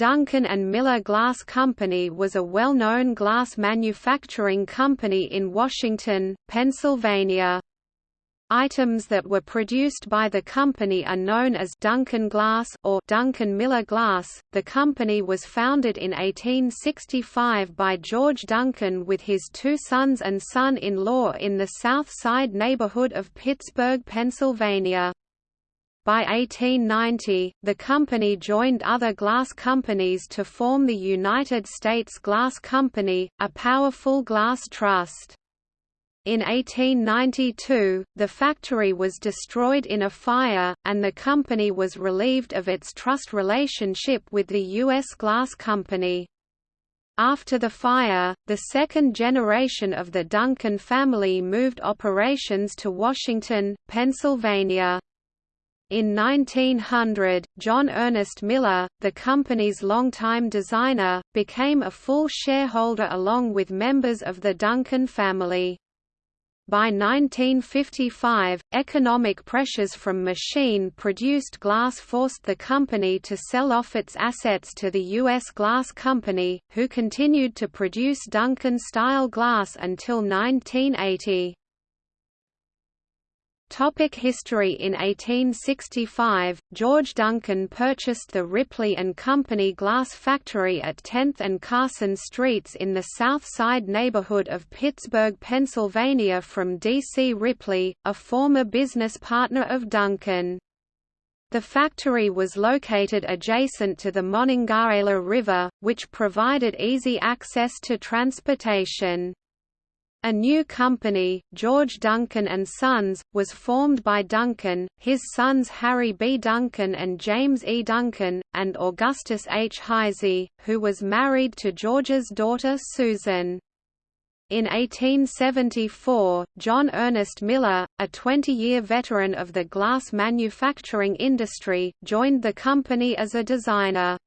Duncan and Miller Glass Company was a well-known glass manufacturing company in Washington, Pennsylvania. Items that were produced by the company are known as Duncan Glass or Duncan Miller Glass. The company was founded in 1865 by George Duncan with his two sons and son-in-law in the South Side neighborhood of Pittsburgh, Pennsylvania. By 1890, the company joined other glass companies to form the United States Glass Company, a powerful glass trust. In 1892, the factory was destroyed in a fire, and the company was relieved of its trust relationship with the U.S. Glass Company. After the fire, the second generation of the Duncan family moved operations to Washington, Pennsylvania. In 1900, John Ernest Miller, the company's longtime designer, became a full shareholder along with members of the Duncan family. By 1955, economic pressures from machine-produced glass forced the company to sell off its assets to the U.S. Glass Company, who continued to produce Duncan-style glass until 1980. Topic history In 1865, George Duncan purchased the Ripley and Company glass factory at 10th and Carson Streets in the South Side neighborhood of Pittsburgh, Pennsylvania from D.C. Ripley, a former business partner of Duncan. The factory was located adjacent to the Monongahela River, which provided easy access to transportation. A new company, George Duncan and Sons, was formed by Duncan, his sons Harry B. Duncan and James E. Duncan, and Augustus H. Heisey, who was married to George's daughter Susan. In 1874, John Ernest Miller, a 20-year veteran of the glass manufacturing industry, joined the company as a designer.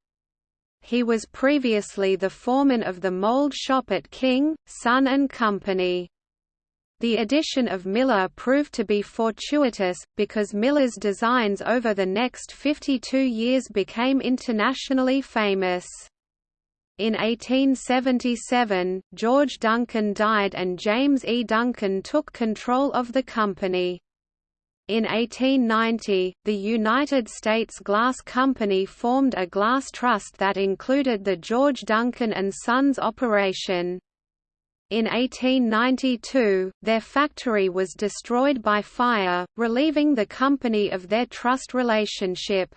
He was previously the foreman of the mold shop at King, Son and Company. The addition of Miller proved to be fortuitous, because Miller's designs over the next 52 years became internationally famous. In 1877, George Duncan died and James E. Duncan took control of the company. In 1890, the United States Glass Company formed a glass trust that included the George Duncan and Sons operation. In 1892, their factory was destroyed by fire, relieving the company of their trust relationship.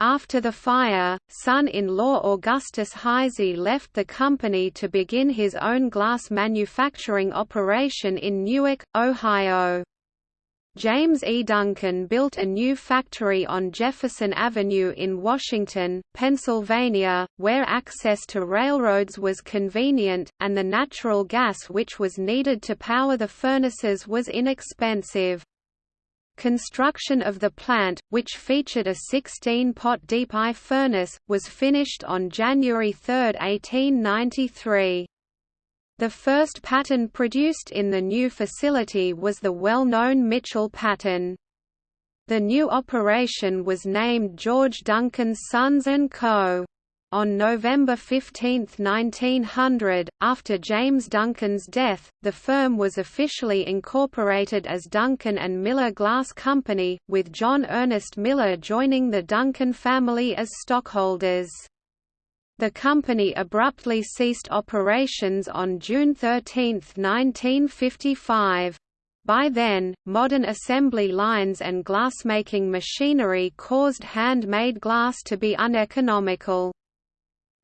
After the fire, son-in-law Augustus Heisey left the company to begin his own glass manufacturing operation in Newark, Ohio. James E. Duncan built a new factory on Jefferson Avenue in Washington, Pennsylvania, where access to railroads was convenient, and the natural gas which was needed to power the furnaces was inexpensive. Construction of the plant, which featured a 16-pot deep eye furnace, was finished on January 3, 1893. The first pattern produced in the new facility was the well-known Mitchell pattern. The new operation was named George Duncan's Sons & Co. On November 15, 1900, after James Duncan's death, the firm was officially incorporated as Duncan and Miller Glass Company, with John Ernest Miller joining the Duncan family as stockholders. The company abruptly ceased operations on June 13, 1955. By then, modern assembly lines and glassmaking machinery caused handmade glass to be uneconomical.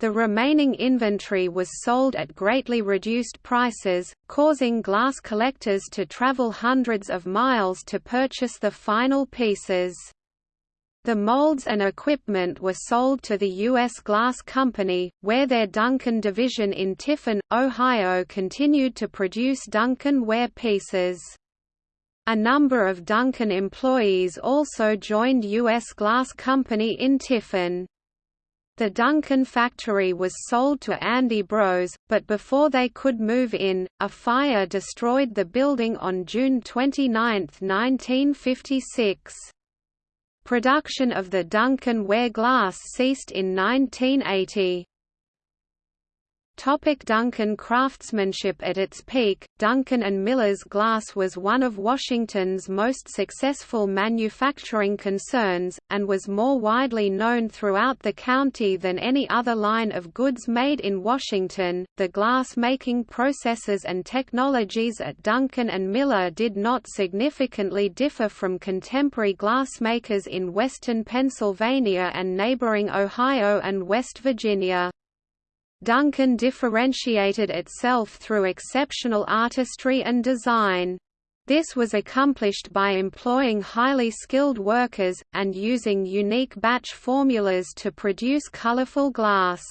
The remaining inventory was sold at greatly reduced prices, causing glass collectors to travel hundreds of miles to purchase the final pieces. The molds and equipment were sold to the U.S. Glass Company, where their Duncan division in Tiffin, Ohio continued to produce Duncan ware pieces. A number of Duncan employees also joined U.S. Glass Company in Tiffin. The Duncan factory was sold to Andy Bros, but before they could move in, a fire destroyed the building on June 29, 1956. Production of the Duncan ware glass ceased in 1980. Topic Duncan craftsmanship At its peak, Duncan and Miller's Glass was one of Washington's most successful manufacturing concerns, and was more widely known throughout the county than any other line of goods made in Washington. The glass making processes and technologies at Duncan and Miller did not significantly differ from contemporary glassmakers in western Pennsylvania and neighboring Ohio and West Virginia. Duncan differentiated itself through exceptional artistry and design. This was accomplished by employing highly skilled workers, and using unique batch formulas to produce colorful glass.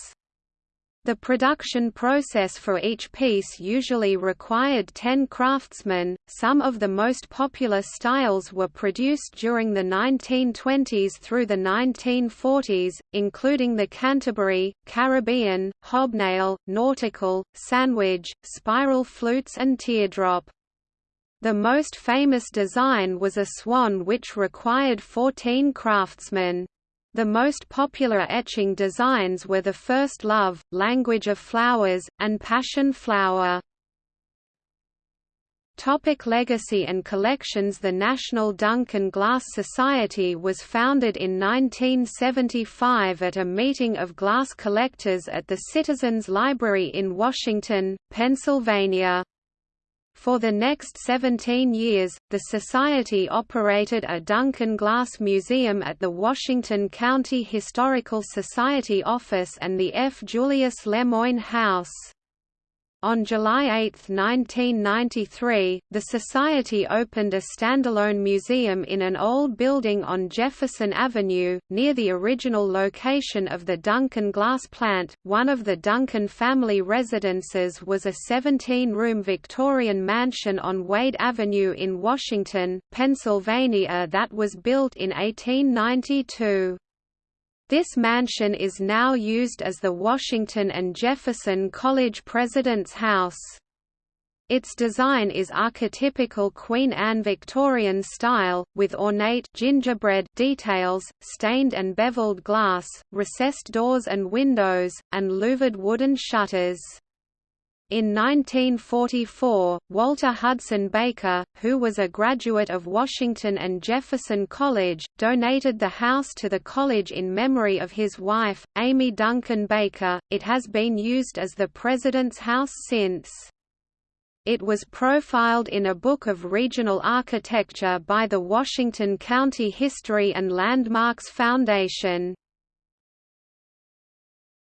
The production process for each piece usually required 10 craftsmen. Some of the most popular styles were produced during the 1920s through the 1940s, including the Canterbury, Caribbean, hobnail, nautical, sandwich, spiral flutes, and teardrop. The most famous design was a swan which required 14 craftsmen. The most popular etching designs were the First Love, Language of Flowers, and Passion Flower. Topic legacy and collections The National Duncan Glass Society was founded in 1975 at a meeting of glass collectors at the Citizens Library in Washington, Pennsylvania. For the next 17 years, the Society operated a Duncan Glass Museum at the Washington County Historical Society office and the F. Julius Lemoyne House. On July 8, 1993, the Society opened a standalone museum in an old building on Jefferson Avenue, near the original location of the Duncan glass plant. One of the Duncan family residences was a 17 room Victorian mansion on Wade Avenue in Washington, Pennsylvania that was built in 1892. This mansion is now used as the Washington and Jefferson College President's House. Its design is archetypical Queen Anne Victorian style, with ornate gingerbread details, stained and beveled glass, recessed doors and windows, and louvered wooden shutters. In 1944, Walter Hudson Baker, who was a graduate of Washington and Jefferson College, donated the house to the college in memory of his wife, Amy Duncan Baker. It has been used as the President's house since. It was profiled in a book of regional architecture by the Washington County History and Landmarks Foundation.